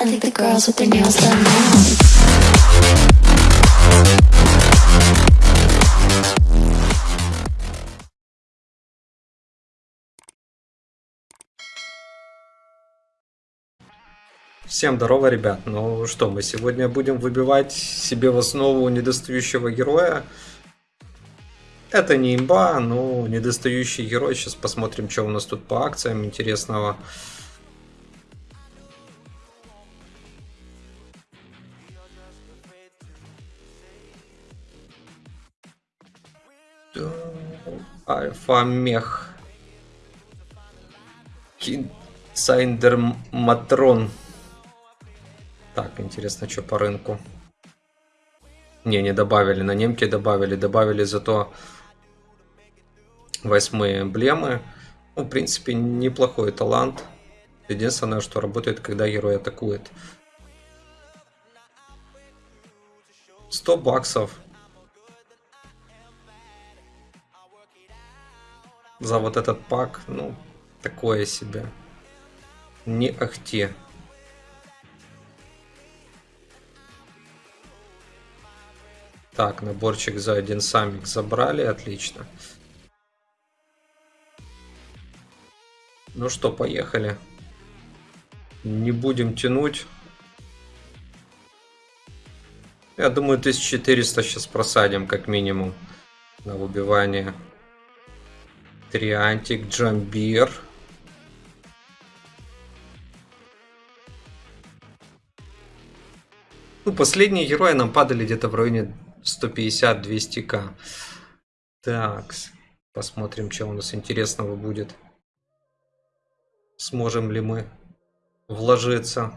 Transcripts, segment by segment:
I think the girls with their nails done now. Всем здорово, ребят. Ну что, мы сегодня будем выбивать себе в основу недостающего героя. Это не имба, но недостающий герой. Сейчас посмотрим, что у нас тут по акциям интересного. Альфа Мех. Cinder Matron. Так, интересно, что по рынку. Не, не добавили. На немке добавили. Добавили зато восьмые эмблемы. Ну, в принципе, неплохой талант. Единственное, что работает, когда герой атакует. 100 баксов. За вот этот пак, ну, такое себе. Не ахти. Так, наборчик за один самик забрали, отлично. Ну что, поехали. Не будем тянуть. Я думаю, 1400 сейчас просадим, как минимум, на выбивание. Триантик, Джамбир. Ну, последние герои нам падали где-то в районе 150-200к. Так, посмотрим, что у нас интересного будет. Сможем ли мы вложиться.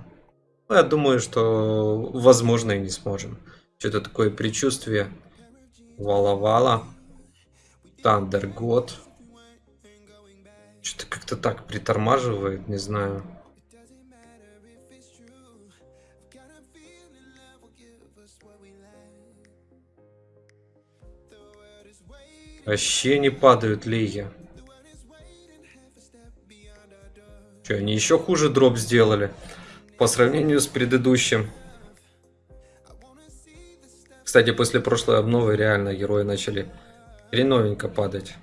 Ну, я думаю, что возможно и не сможем. Что-то такое предчувствие. Вала-вала. Тандер год. Что-то как-то так притормаживает, не знаю. Вообще не падают лиги. Что, они еще хуже дроп сделали? По сравнению с предыдущим. Кстати, после прошлой обновы реально герои начали хреновенько падать.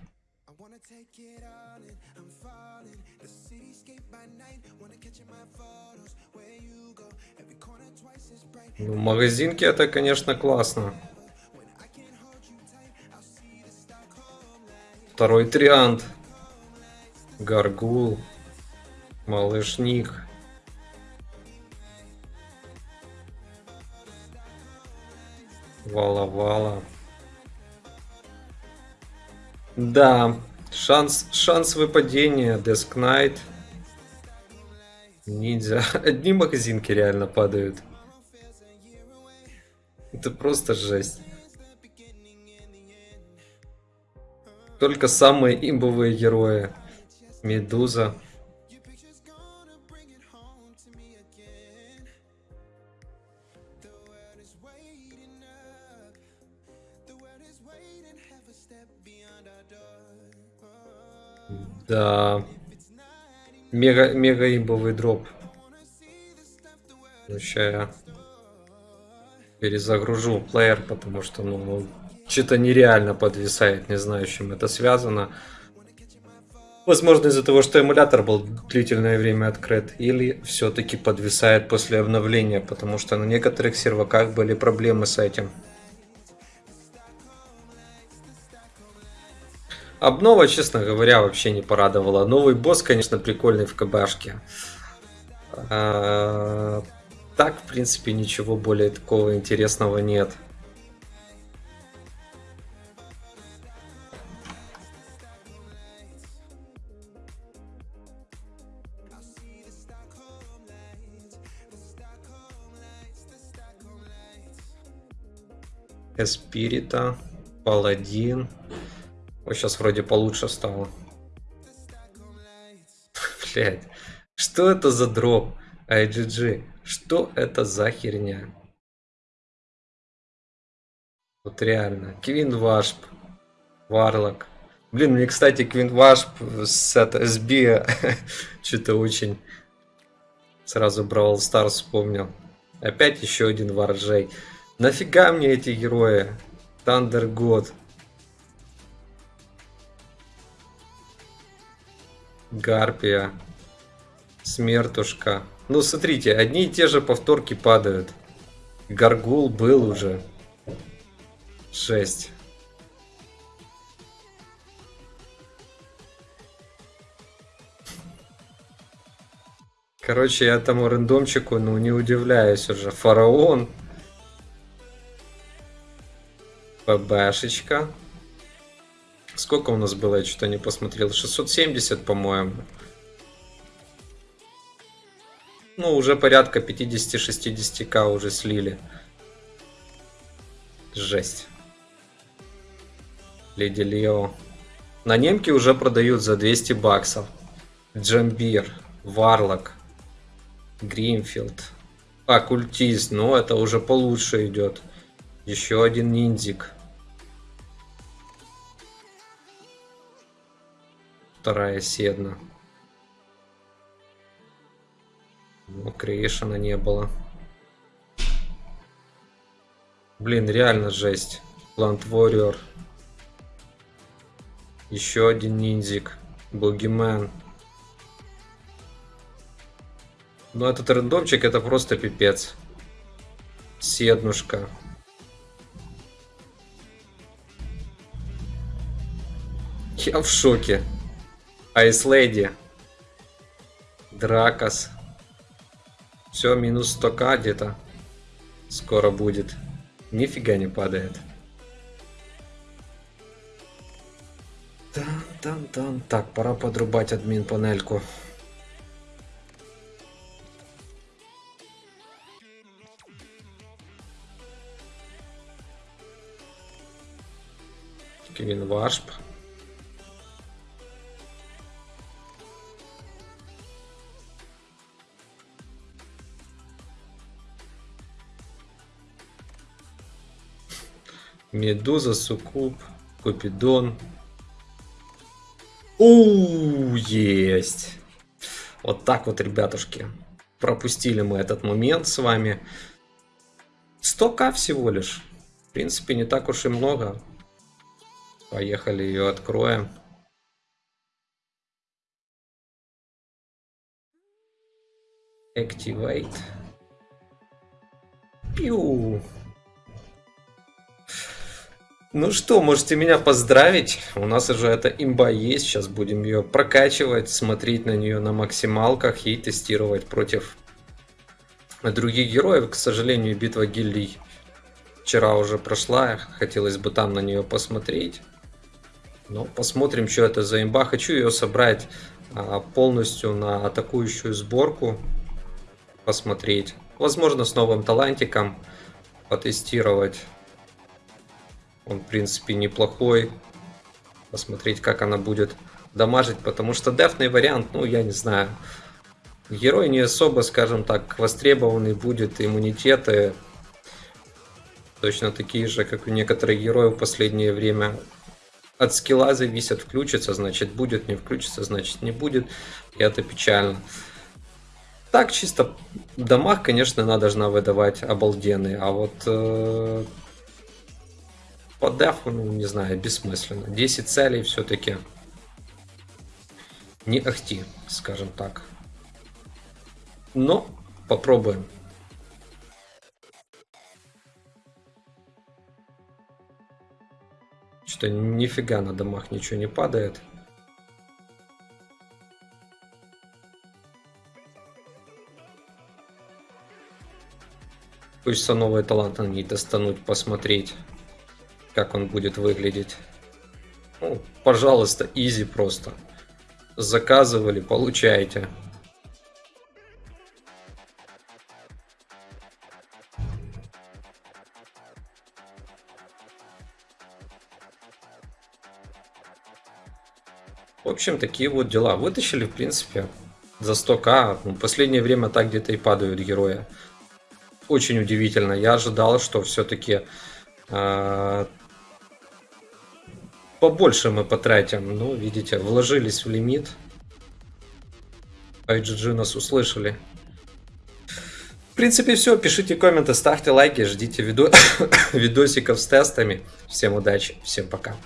Ну, магазинки это, конечно, классно. Второй триант. Гаргул. Малышник. Вала-вала. Да, шанс, шанс выпадения. Деск Найт. Ниндзя. Одни магазинки реально падают. Это просто жесть. Только самые имбовые герои. Медуза. Да. Мега, мега имбовый дроп. Сейчас я перезагружу плеер, потому что ну, что-то нереально подвисает, не знаю, с чем это связано. Возможно из-за того, что эмулятор был длительное время открыт, или все-таки подвисает после обновления, потому что на некоторых серваках были проблемы с этим. Обнова, честно говоря, вообще не порадовала. Новый босс, конечно, прикольный в КБшке. Так, в принципе, ничего более такого интересного нет. Эспирита, Паладин. Вот сейчас вроде получше стало. Блять, что это за дроп? IGG, что это за херня? Вот реально. Квин Вашп, Варлок. Блин, мне, кстати, Квин Вашп с это, SB что-то очень Сразу Brawl Stars вспомнил. Опять еще один Варджей. Нафига мне эти герои? Thunder God. Гарпия. Смертушка. Ну, смотрите, одни и те же повторки падают. Гаргул был уже. Жесть. Короче, я этому рандомчику, ну, не удивляюсь уже. Фараон. ПБшечка. Сколько у нас было, я что-то не посмотрел. 670, по-моему. Ну, уже порядка 50-60к уже слили. Жесть. Леди Лео. На немке уже продают за 200 баксов. Джамбир, Варлок, Гринфилд. Оккультист, ну это уже получше идет. Еще один ниндзик. Вторая седна. Креешена не было. Блин, реально жесть. Plant Warrior. Еще один ниндзик. Бугимен. Ну, этот рандомчик это просто пипец. Седнушка. Я в шоке. Айс Леди. Дракос. Все, минус 100к где-то. Скоро будет. Нифига не падает. Тан-тан-тан. Так, пора подрубать админ панельку. Кевин Вашп. Медуза, Сукуб, Купидон. У, есть. Вот так вот, ребятушки. Пропустили мы этот момент с вами. 100к всего лишь. В принципе, не так уж и много. Поехали ее откроем. Activate. Пиу. Ну что, можете меня поздравить. У нас уже эта имба есть. Сейчас будем ее прокачивать, смотреть на нее на максималках и тестировать против других героев. К сожалению, битва гильдий вчера уже прошла. Хотелось бы там на нее посмотреть. Но посмотрим, что это за имба. Хочу ее собрать а, полностью на атакующую сборку. Посмотреть. Возможно, с новым талантиком потестировать. Он, в принципе, неплохой. Посмотреть, как она будет дамажить, потому что дефный вариант, ну, я не знаю. Герой не особо, скажем так, востребованный будет, иммунитеты точно такие же, как у некоторых героев в последнее время. От скилла зависят, включится, значит будет, не включится, значит не будет. И это печально. Так, чисто дамаг, конечно, она должна выдавать обалденный, а вот э, по дефу, ну, не знаю, бессмысленно. 10 целей все-таки не ахти, скажем так. Но попробуем. Что-то нифига на домах ничего не падает. Хочется новые таланты ней достануть, посмотреть как он будет выглядеть. Ну, пожалуйста, изи просто. Заказывали, получаете. В общем, такие вот дела. Вытащили, в принципе, за 100к. Ну, последнее время так где-то и падают герои. Очень удивительно. Я ожидал, что все-таки э, побольше мы потратим. Ну, видите, вложились в лимит. IGG нас услышали. принципе, все. Пишите комменты, ставьте лайки, ждите видо... видосиков с тестами. Всем удачи, всем пока.